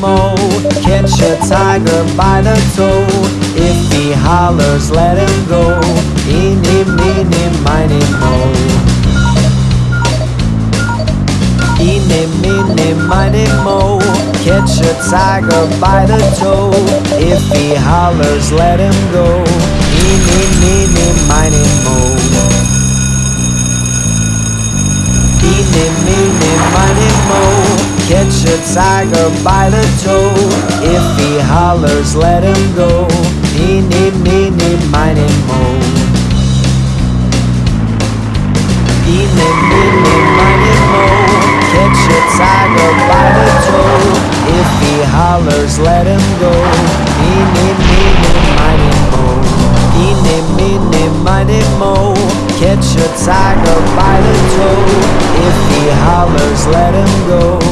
mo. Catch a tiger by the toe. If he hollers, let him go. Eeny, meeny, miny, mo. Eeny, meeny, miny, mo. Catch a tiger by the toe. If he hollers, let him go. A tiger by the toe. If he hollers, let him go. Eeny, meeny, miny, mo. Eeny, meeny, miny, mo. Catch a tiger by the toe. If he hollers, let him go. Eeny, meeny, miny, mo. Eeny, meeny, miny, mo. Catch a tiger by the toe. If he hollers, let him go.